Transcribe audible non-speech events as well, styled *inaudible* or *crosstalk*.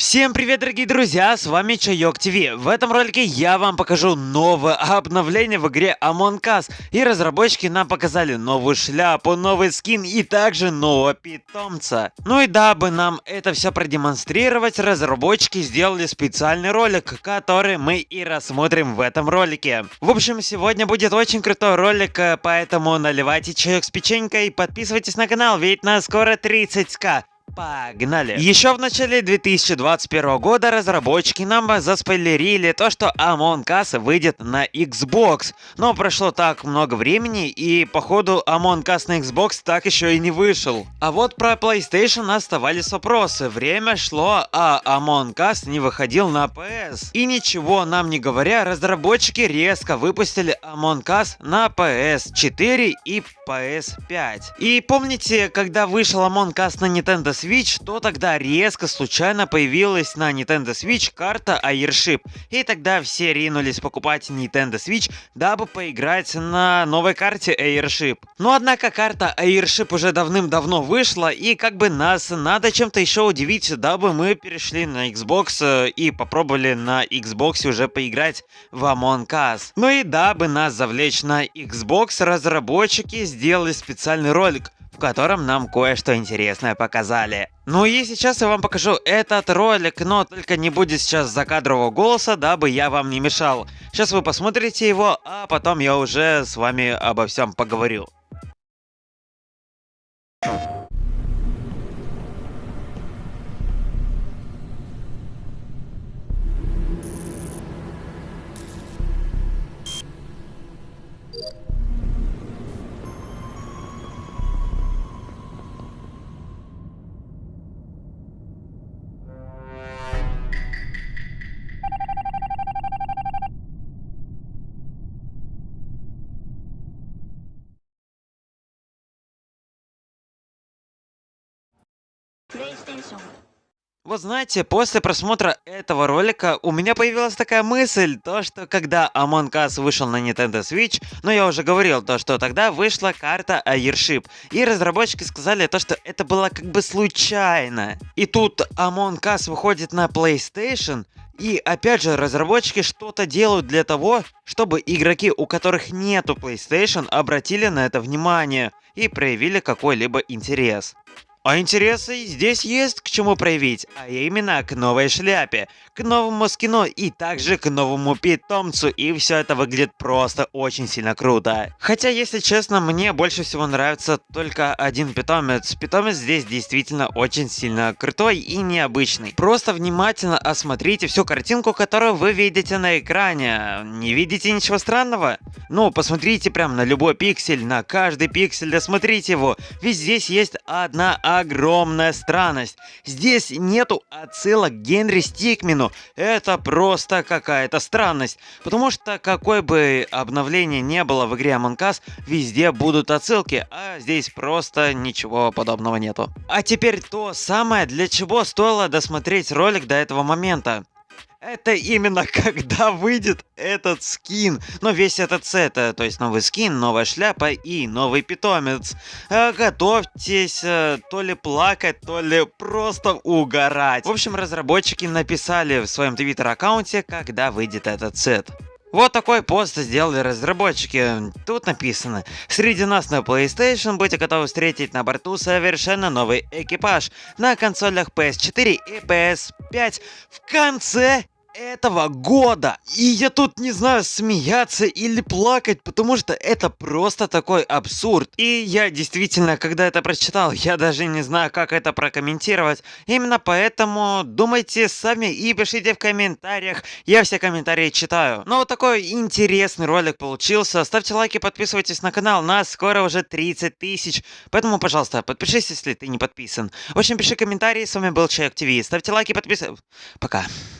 Всем привет, дорогие друзья, с вами Чайок ТВ. В этом ролике я вам покажу новое обновление в игре Among Us. И разработчики нам показали новую шляпу, новый скин и также нового питомца. Ну и дабы нам это все продемонстрировать, разработчики сделали специальный ролик, который мы и рассмотрим в этом ролике. В общем, сегодня будет очень крутой ролик, э, поэтому наливайте чаек с печенькой, подписывайтесь на канал, ведь нас скоро 30к. Погнали! Еще в начале 2021 года разработчики нам заспойлерили то, что Among Us выйдет на Xbox. Но прошло так много времени, и походу Among Us на Xbox так еще и не вышел. А вот про PlayStation оставались вопросы. Время шло, а Among Us не выходил на PS. И ничего нам не говоря, разработчики резко выпустили Among Us на PS4 и PS5. И помните, когда вышел Among Us на Nintendo Switch, то тогда резко случайно появилась на Nintendo Switch карта Airship. И тогда все ринулись покупать Nintendo Switch, дабы поиграть на новой карте Airship. Но однако карта Airship уже давным-давно вышла, и как бы нас надо чем-то еще удивить, дабы мы перешли на Xbox э, и попробовали на Xbox уже поиграть в Among Us. Ну и дабы нас завлечь на Xbox, разработчики сделали специальный ролик, котором нам кое-что интересное показали. Ну и сейчас я вам покажу этот ролик, но только не будет сейчас закадрового голоса, дабы я вам не мешал. Сейчас вы посмотрите его, а потом я уже с вами обо всем поговорю. Вот знаете, после просмотра этого ролика у меня появилась такая мысль, то что когда Among Us вышел на Nintendo Switch, ну я уже говорил, то что тогда вышла карта Airship, и разработчики сказали то, что это было как бы случайно. И тут Among Us выходит на PlayStation, и опять же, разработчики что-то делают для того, чтобы игроки, у которых нету PlayStation, обратили на это внимание и проявили какой-либо интерес. А интересы здесь есть к чему проявить, а именно к новой шляпе, к новому скину и также к новому питомцу, и все это выглядит просто очень сильно круто. Хотя, если честно, мне больше всего нравится только один питомец. Питомец здесь действительно очень сильно крутой и необычный. Просто внимательно осмотрите всю картинку, которую вы видите на экране. Не видите ничего странного? Ну, посмотрите прям на любой пиксель, на каждый пиксель, досмотрите его, ведь здесь есть одна огромная странность. Здесь нету отсылок Генри Стикмену. Это просто какая-то странность. Потому что какое бы обновление не было в игре Among Us, везде будут отсылки, а здесь просто ничего подобного нету. А теперь то самое, для чего стоило досмотреть ролик до этого момента. Это именно *laughs* когда выйдет этот скин. Но весь этот сет, э, то есть новый скин, новая шляпа и новый питомец. Э, готовьтесь э, то ли плакать, то ли просто угорать. В общем, разработчики написали в своем твиттер-аккаунте, когда выйдет этот сет. Вот такой пост сделали разработчики. Тут написано, среди нас на PlayStation будете готовы встретить на борту совершенно новый экипаж на консолях PS4 и PS5 в конце этого года. И я тут не знаю, смеяться или плакать, потому что это просто такой абсурд. И я действительно, когда это прочитал, я даже не знаю, как это прокомментировать. Именно поэтому думайте сами и пишите в комментариях. Я все комментарии читаю. Ну вот такой интересный ролик получился. Ставьте лайки, подписывайтесь на канал. Нас скоро уже 30 тысяч. Поэтому, пожалуйста, подпишись, если ты не подписан. В общем, пиши комментарии. С вами был Человек ТВ. Ставьте лайки, подписывайтесь. Пока.